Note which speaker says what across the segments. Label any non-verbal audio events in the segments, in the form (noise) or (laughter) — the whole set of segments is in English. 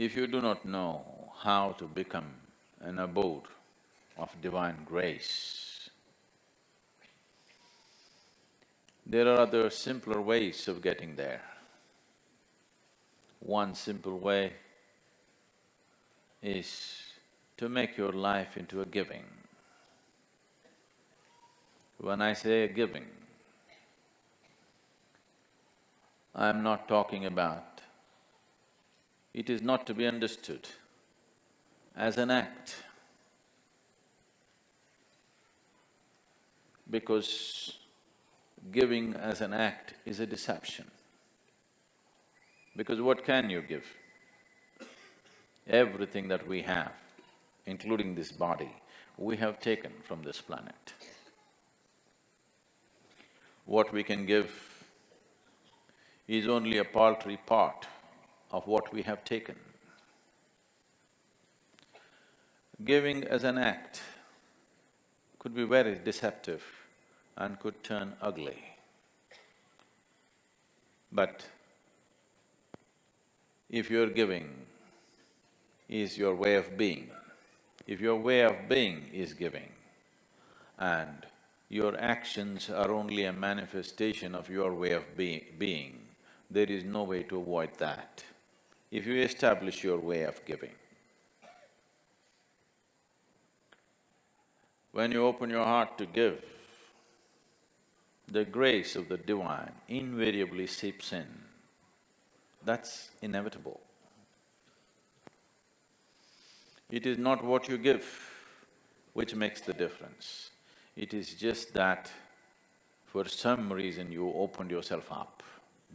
Speaker 1: If you do not know how to become an abode of divine grace, there are other simpler ways of getting there. One simple way is to make your life into a giving. When I say a giving, I'm not talking about, it is not to be understood as an act. Because giving as an act is a deception. Because what can you give? Everything that we have, including this body, we have taken from this planet. What we can give is only a paltry part of what we have taken. Giving as an act could be very deceptive and could turn ugly. But if your giving is your way of being, if your way of being is giving and your actions are only a manifestation of your way of be being, there is no way to avoid that. If you establish your way of giving, when you open your heart to give, the grace of the divine invariably seeps in. That's inevitable. It is not what you give which makes the difference. It is just that for some reason you opened yourself up.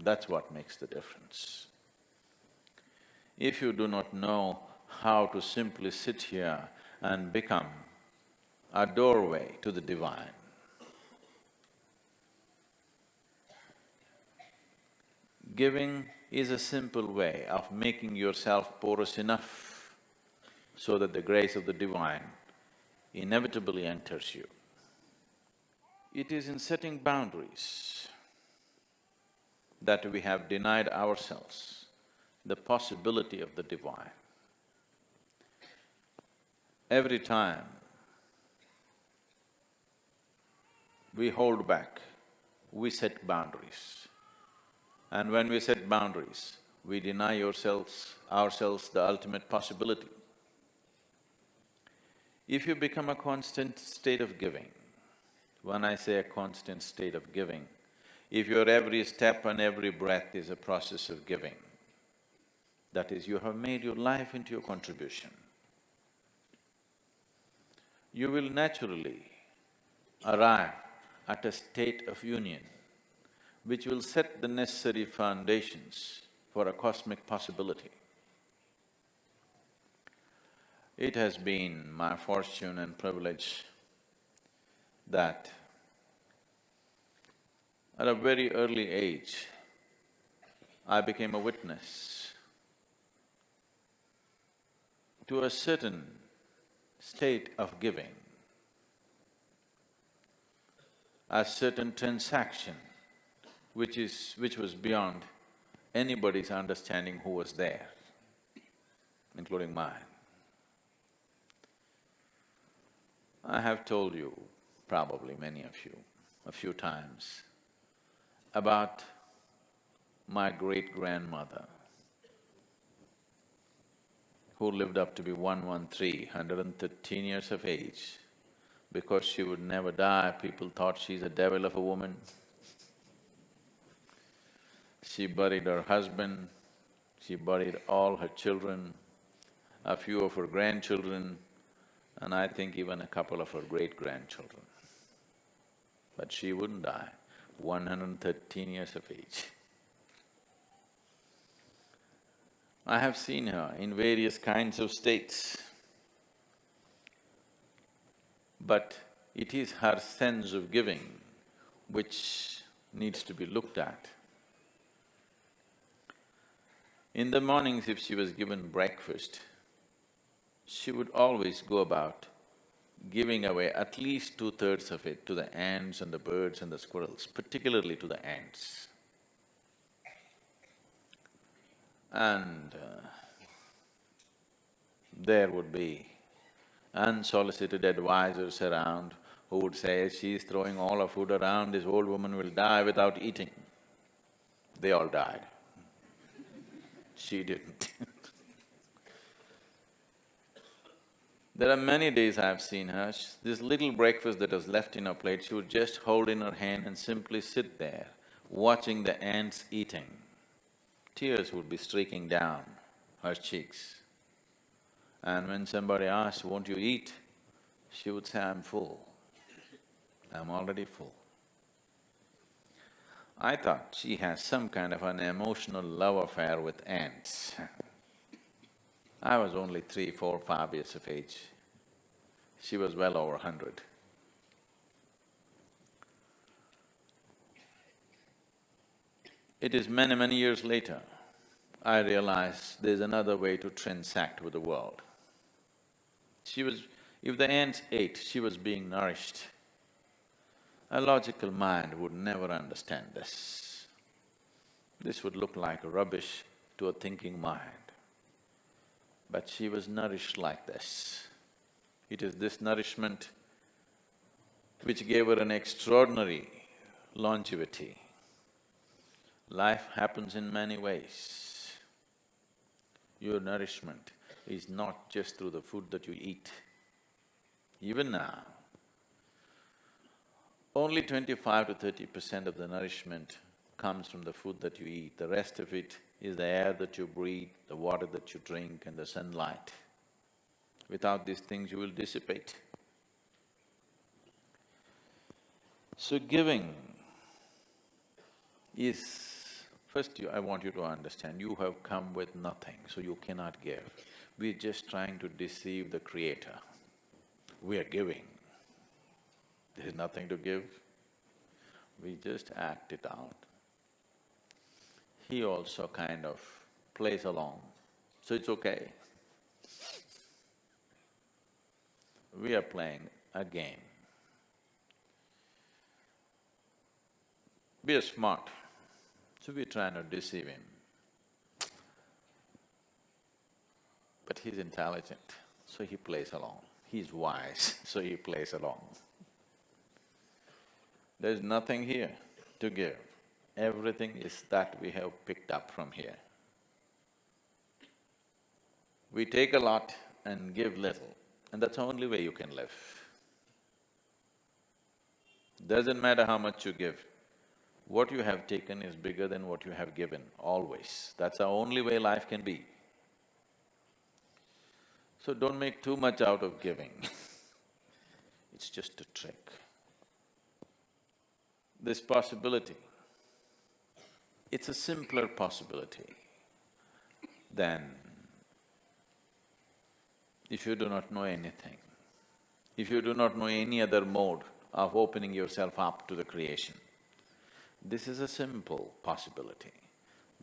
Speaker 1: That's what makes the difference. If you do not know how to simply sit here and become a doorway to the divine, giving is a simple way of making yourself porous enough so that the grace of the divine inevitably enters you. It is in setting boundaries that we have denied ourselves the possibility of the divine. Every time we hold back, we set boundaries. And when we set boundaries, we deny ourselves, ourselves the ultimate possibility. If you become a constant state of giving, when I say a constant state of giving, if your every step and every breath is a process of giving, that is, you have made your life into your contribution, you will naturally arrive at a state of union which will set the necessary foundations for a cosmic possibility. It has been my fortune and privilege that at a very early age, I became a witness to a certain state of giving, a certain transaction which is… which was beyond anybody's understanding who was there, including mine. I have told you, probably many of you, a few times, about my great-grandmother who lived up to be 113, 113 years of age. Because she would never die, people thought she's a devil of a woman. She buried her husband, she buried all her children, a few of her grandchildren, and I think even a couple of her great-grandchildren. But she wouldn't die, 113 years of age. I have seen her in various kinds of states, but it is her sense of giving which needs to be looked at. In the mornings if she was given breakfast, she would always go about giving away at least two-thirds of it to the ants and the birds and the squirrels, particularly to the ants. And uh, there would be unsolicited advisors around who would say, she's throwing all her food around, this old woman will die without eating. They all died. She didn't (laughs) There are many days I've seen her, this little breakfast that was left in her plate, she would just hold in her hand and simply sit there, watching the ants eating. Tears would be streaking down her cheeks. And when somebody asked, won't you eat? She would say, I'm full. I'm already full. I thought she has some kind of an emotional love affair with ants I was only three, four, five years of age. She was well over hundred. It is many, many years later, I realized there's another way to transact with the world. She was… if the ants ate, she was being nourished. A logical mind would never understand this. This would look like rubbish to a thinking mind but she was nourished like this. It is this nourishment which gave her an extraordinary longevity. Life happens in many ways. Your nourishment is not just through the food that you eat. Even now, only twenty-five to thirty percent of the nourishment comes from the food that you eat, the rest of it is the air that you breathe, the water that you drink and the sunlight. Without these things, you will dissipate. So giving is… First, you, I want you to understand, you have come with nothing, so you cannot give. We're just trying to deceive the Creator. We are giving. There's nothing to give. We just act it out he also kind of plays along, so it's okay. We are playing a game. We are smart, so we're trying to deceive him. But he's intelligent, so he plays along. He's wise, (laughs) so he plays along. There's nothing here to give everything is that we have picked up from here. We take a lot and give little, and that's the only way you can live. Doesn't matter how much you give, what you have taken is bigger than what you have given, always. That's the only way life can be. So don't make too much out of giving (laughs) it's just a trick. This possibility it's a simpler possibility than if you do not know anything, if you do not know any other mode of opening yourself up to the creation. This is a simple possibility,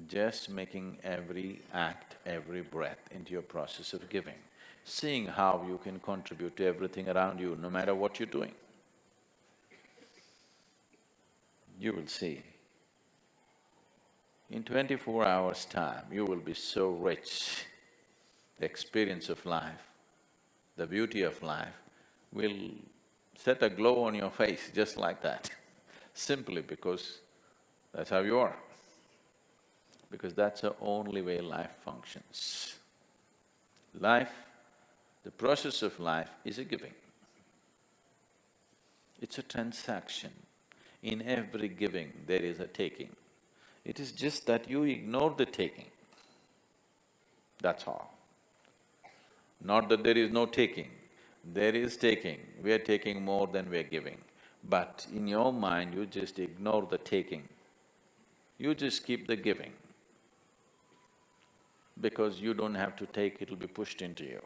Speaker 1: just making every act, every breath into your process of giving, seeing how you can contribute to everything around you, no matter what you're doing. You will see in twenty-four hours' time, you will be so rich. The experience of life, the beauty of life will set a glow on your face just like that, (laughs) simply because that's how you are. Because that's the only way life functions. Life, the process of life is a giving. It's a transaction. In every giving, there is a taking. It is just that you ignore the taking, that's all. Not that there is no taking, there is taking, we are taking more than we are giving. But in your mind, you just ignore the taking. You just keep the giving. Because you don't have to take, it'll be pushed into you.